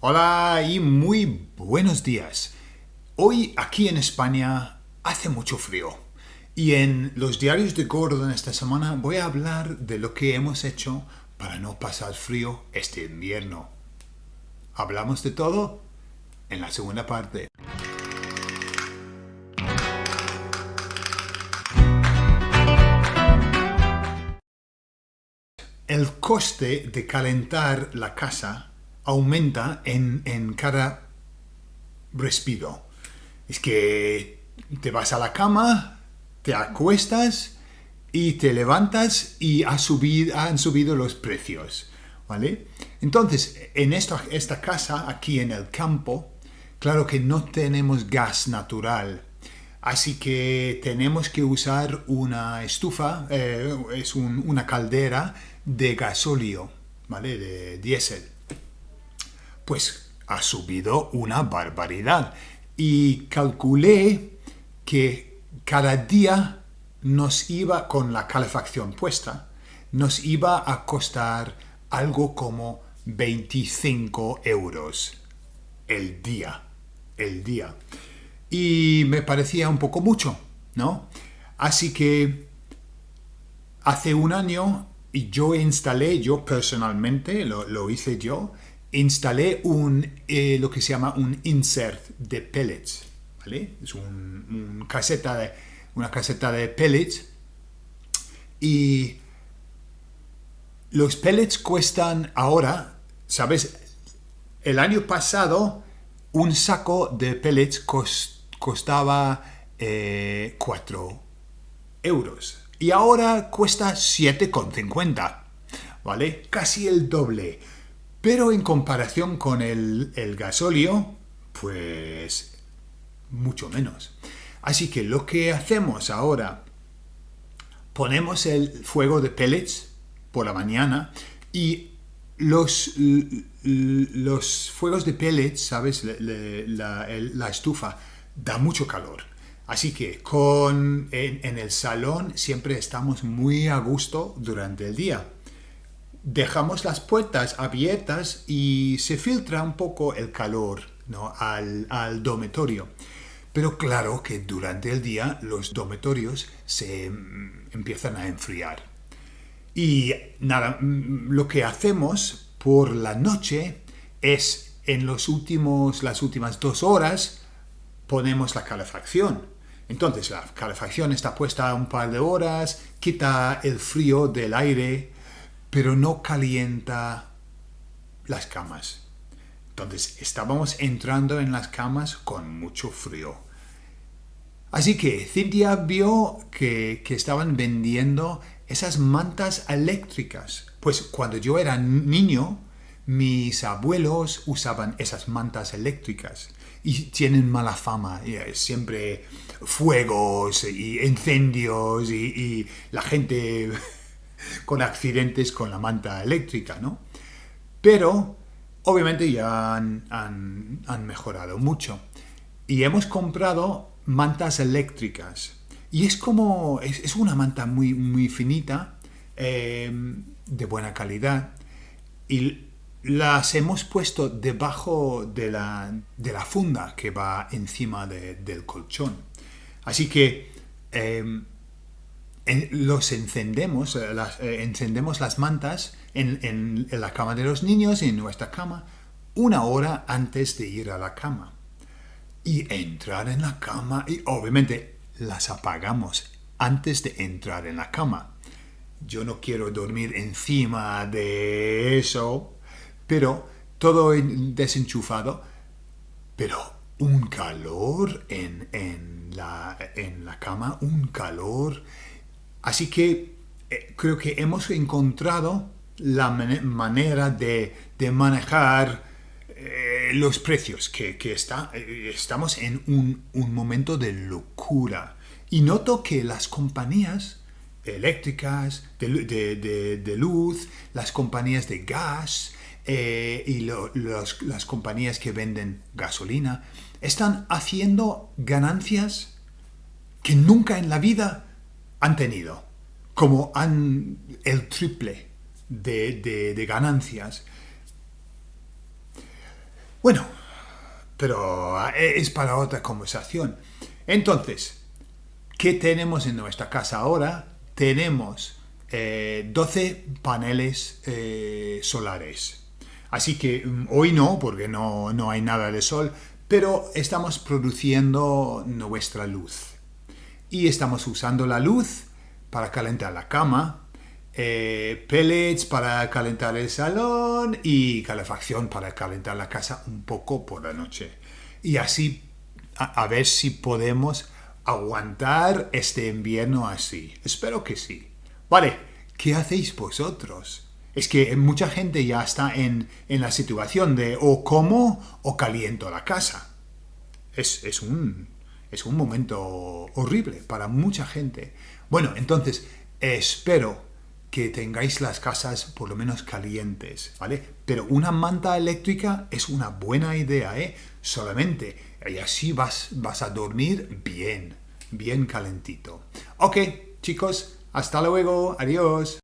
Hola y muy buenos días. Hoy aquí en España hace mucho frío y en los diarios de Gordon esta semana voy a hablar de lo que hemos hecho para no pasar frío este invierno. ¿Hablamos de todo? En la segunda parte. El coste de calentar la casa aumenta en, cada respiro. Es que te vas a la cama, te acuestas y te levantas y ha subido, han subido los precios. ¿Vale? Entonces, en esta, esta casa, aquí en el campo, claro que no tenemos gas natural. Así que tenemos que usar una estufa, eh, es una caldera de gasóleo, ¿vale? De diésel pues ha subido una barbaridad. Y calculé que cada día nos iba, con la calefacción puesta, nos iba a costar algo como 25 euros el día, el día. Y me parecía un poco mucho, ¿no? Así que hace un año yo instalé, yo personalmente, lo, lo hice yo, instalé un, eh, lo que se llama un insert de pellets, ¿vale? Es un, caseta de, una caseta de pellets y los pellets cuestan ahora, ¿sabes? El año pasado un saco de pellets costaba 4 eh, euros y ahora cuesta 7,50, ¿vale? Casi el doble. Pero en comparación con el, el gasóleo, pues mucho menos. Así que lo que hacemos ahora, ponemos el fuego de pellets por la mañana y los, los fuegos de pellets, ¿sabes? La, estufa da mucho calor. Así que con, en, el salón siempre estamos muy a gusto durante el día dejamos las puertas abiertas y se filtra un poco el calor ¿no? al, al, dormitorio. Pero claro que durante el día los dormitorios se mm, empiezan a enfriar. Y nada, mm, lo que hacemos por la noche es en los últimos, las últimas dos horas ponemos la calefacción. Entonces la calefacción está puesta un par de horas, quita el frío del aire pero no calienta las camas. Entonces estábamos entrando en las camas con mucho frío. Así que Cynthia vio que, estaban vendiendo esas mantas eléctricas. Pues cuando yo era niño, mis abuelos usaban esas mantas eléctricas y tienen mala fama. siempre fuegos y incendios y la gente con accidentes con la manta eléctrica, ¿no? Pero obviamente ya han, mejorado mucho. Y hemos comprado mantas eléctricas. Y es como, es, una manta muy, muy finita, eh, de buena calidad. Y las hemos puesto debajo de la, de la funda que va encima del colchón. Así que eh, los encendemos, eh, las, eh, encendemos las mantas en, la cama de los niños, en nuestra cama, una hora antes de ir a la cama. Y entrar en la cama, y obviamente las apagamos antes de entrar en la cama. Yo no quiero dormir encima de eso, pero todo desenchufado, pero un calor en, en, la, en la cama, un calor Así que eh, creo que hemos encontrado la manera de, manejar eh, los precios, que, eh, estamos en un, momento de locura. Y noto que las compañías eléctricas, de, luz, las compañías de gas y las compañías que venden gasolina, están haciendo ganancias que nunca en la vida han tenido, como han el triple de, ganancias. Bueno, pero eh, es para otra conversación. Entonces, ¿qué tenemos en nuestra casa ahora? Tenemos 12 eh, paneles eh, solares. Así que mm, hoy no, porque no, no hay nada de sol, pero estamos produciendo nuestra luz. Y estamos usando la luz para calentar la cama, eh, pellets para calentar el salón y calefacción para calentar la casa un poco por la noche. Y así a, ver si podemos aguantar este invierno así. Espero que sí. Vale, ¿qué hacéis vosotros? Es que mucha gente ya está en, la situación de o como o caliento la casa. Es, es, un, es un momento horrible para mucha gente. Bueno, entonces espero que tengáis las casas por lo menos calientes, ¿vale? Pero una manta eléctrica es una buena idea, ¿eh? Solamente, y así vas, vas a dormir bien, bien calentito. Ok, chicos, hasta luego, adiós.